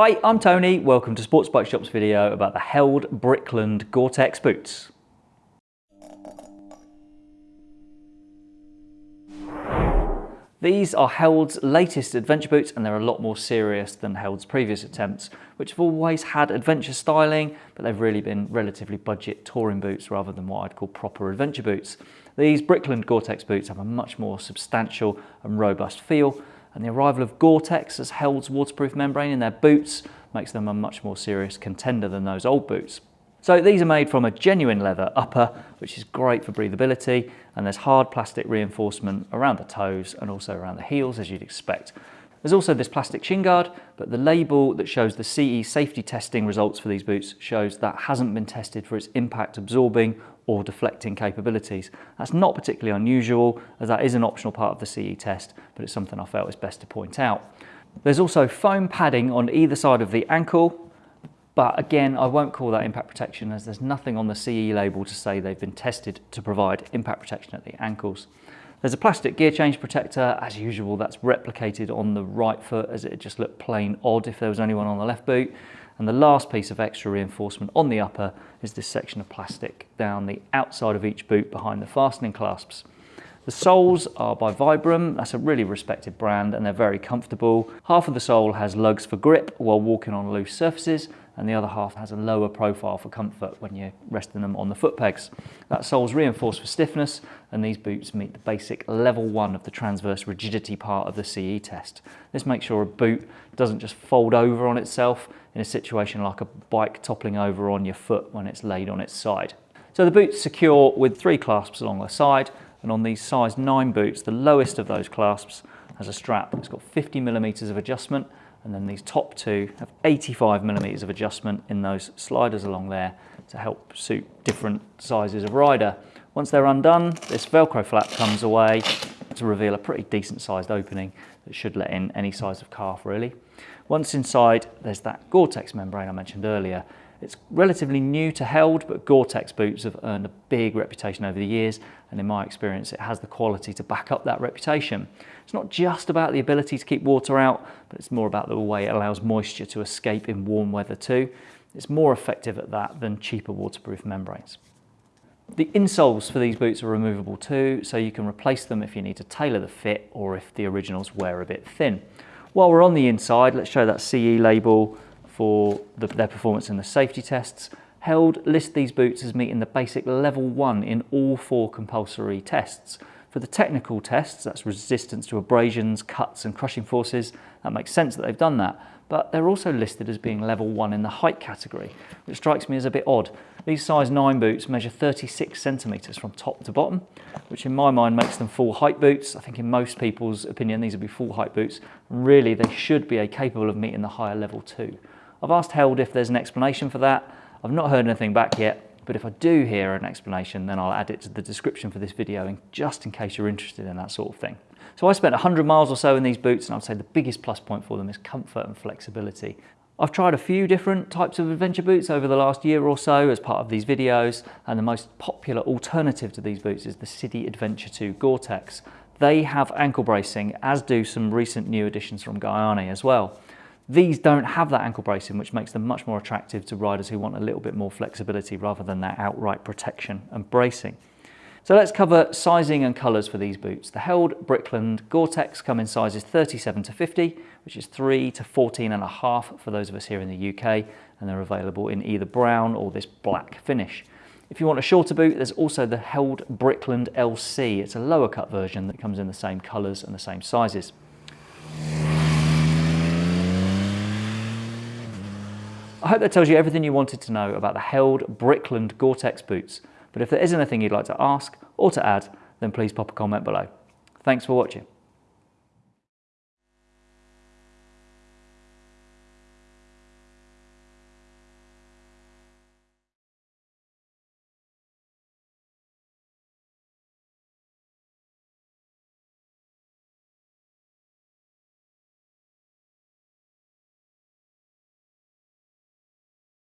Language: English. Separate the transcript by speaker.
Speaker 1: Hi, I'm Tony. Welcome to Sports Bike Shop's video about the Held Brickland Gore-Tex boots. These are Held's latest adventure boots and they're a lot more serious than Held's previous attempts, which have always had adventure styling, but they've really been relatively budget touring boots rather than what I'd call proper adventure boots. These Brickland Gore-Tex boots have a much more substantial and robust feel, and the arrival of Gore-Tex as Held's waterproof membrane in their boots makes them a much more serious contender than those old boots. So these are made from a genuine leather upper, which is great for breathability, and there's hard plastic reinforcement around the toes and also around the heels, as you'd expect. There's also this plastic shin guard, but the label that shows the CE safety testing results for these boots shows that hasn't been tested for its impact absorbing or deflecting capabilities. That's not particularly unusual, as that is an optional part of the CE test, but it's something I felt is best to point out. There's also foam padding on either side of the ankle, but again, I won't call that impact protection as there's nothing on the CE label to say they've been tested to provide impact protection at the ankles. There's a plastic gear change protector, as usual, that's replicated on the right foot as it just looked plain odd if there was only one on the left boot. And the last piece of extra reinforcement on the upper is this section of plastic down the outside of each boot behind the fastening clasps. The soles are by Vibram, that's a really respected brand and they're very comfortable. Half of the sole has lugs for grip while walking on loose surfaces and the other half has a lower profile for comfort when you're resting them on the foot pegs. That sole's reinforced for stiffness and these boots meet the basic level one of the transverse rigidity part of the CE test. This makes sure a boot doesn't just fold over on itself in a situation like a bike toppling over on your foot when it's laid on its side. So the boot's secure with three clasps along the side and on these size 9 boots, the lowest of those clasps has a strap. It's got 50 millimeters of adjustment and then these top two have 85 millimeters of adjustment in those sliders along there to help suit different sizes of rider. Once they're undone, this Velcro flap comes away to reveal a pretty decent sized opening that should let in any size of calf really. Once inside, there's that Gore-Tex membrane I mentioned earlier. It's relatively new to Held, but Gore-Tex boots have earned a big reputation over the years, and in my experience, it has the quality to back up that reputation. It's not just about the ability to keep water out, but it's more about the way it allows moisture to escape in warm weather too. It's more effective at that than cheaper waterproof membranes. The insoles for these boots are removable too, so you can replace them if you need to tailor the fit or if the originals wear a bit thin. While we're on the inside, let's show that CE label for the, their performance in the safety tests. Held list these boots as meeting the basic level one in all four compulsory tests. For the technical tests, that's resistance to abrasions, cuts and crushing forces, that makes sense that they've done that. But they're also listed as being level one in the height category, which strikes me as a bit odd. These size nine boots measure 36 centimeters from top to bottom, which in my mind makes them full height boots. I think in most people's opinion, these would be full height boots. Really, they should be capable of meeting the higher level two. I've asked Held if there's an explanation for that. I've not heard anything back yet, but if I do hear an explanation, then I'll add it to the description for this video, just in case you're interested in that sort of thing. So I spent 100 miles or so in these boots, and I'd say the biggest plus point for them is comfort and flexibility. I've tried a few different types of adventure boots over the last year or so as part of these videos, and the most popular alternative to these boots is the Sidi Adventure 2 Gore-Tex. They have ankle bracing, as do some recent new additions from Gaerne as well. These don't have that ankle bracing, which makes them much more attractive to riders who want a little bit more flexibility rather than that outright protection and bracing. So let's cover sizing and colours for these boots. The Held Brickland Gore-Tex come in sizes 37 to 50, which is 3 to 14 and a half for those of us here in the UK, and they're available in either brown or this black finish. If you want a shorter boot, there's also the Held Brickland LC. It's a lower cut version that comes in the same colours and the same sizes. I hope that tells you everything you wanted to know about the Held Brickland Gore-Tex boots. But if there is anything you'd like to ask or to add, then please pop a comment below. Thanks for watching.